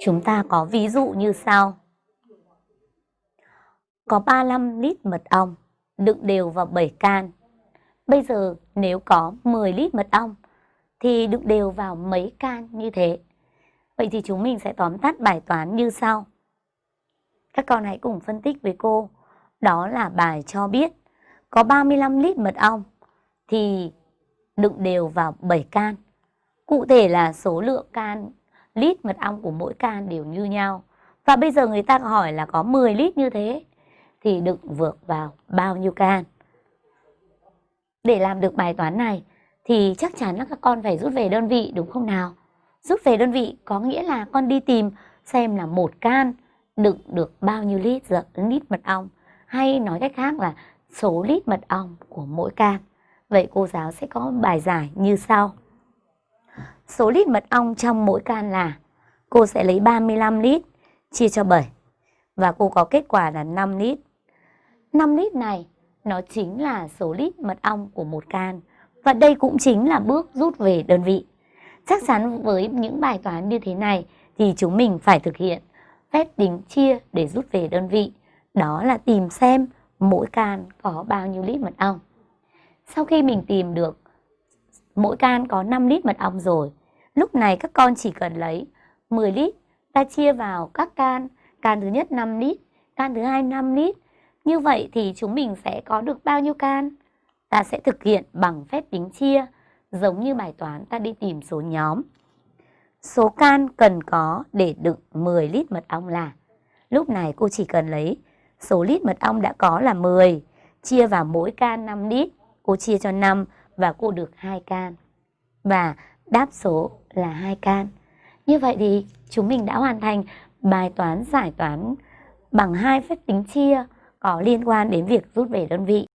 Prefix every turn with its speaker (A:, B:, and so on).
A: Chúng ta có ví dụ như sau. Có 35 lít mật ong, đựng đều vào 7 can. Bây giờ nếu có 10 lít mật ong, thì đựng đều vào mấy can như thế. Vậy thì chúng mình sẽ tóm tắt bài toán như sau. Các con hãy cùng phân tích với cô. Đó là bài cho biết, có 35 lít mật ong, thì đựng đều vào 7 can. Cụ thể là số lượng can lít mật ong của mỗi can đều như nhau. Và bây giờ người ta hỏi là có 10 lít như thế, thì đựng vượt vào bao nhiêu can. Để làm được bài toán này, thì chắc chắn là các con phải rút về đơn vị, đúng không nào? Rút về đơn vị có nghĩa là con đi tìm xem là một can đựng được bao nhiêu lít lít mật ong hay nói cách khác là số lít mật ong của mỗi can. Vậy cô giáo sẽ có bài giải như sau. Số lít mật ong trong mỗi can là cô sẽ lấy 35 lít chia cho 7 và cô có kết quả là 5 lít. 5 lít này nó chính là số lít mật ong của một can và đây cũng chính là bước rút về đơn vị. Chắc chắn với những bài toán như thế này thì chúng mình phải thực hiện phép tính chia để rút về đơn vị. Đó là tìm xem mỗi can có bao nhiêu lít mật ong. Sau khi mình tìm được mỗi can có 5 lít mật ong rồi, lúc này các con chỉ cần lấy 10 lít, ta chia vào các can, can thứ nhất 5 lít, can thứ hai 5 lít. Như vậy thì chúng mình sẽ có được bao nhiêu can? Ta sẽ thực hiện bằng phép tính chia, giống như bài toán ta đi tìm số nhóm. Số can cần có để đựng 10 lít mật ong là Lúc này cô chỉ cần lấy số lít mật ong đã có là 10, chia vào mỗi can 5 lít, cô chia cho 5 và cô được 2 can. Và đáp số là 2 can. Như vậy thì chúng mình đã hoàn thành bài toán giải toán bằng hai phép tính chia có liên quan đến việc rút về đơn vị.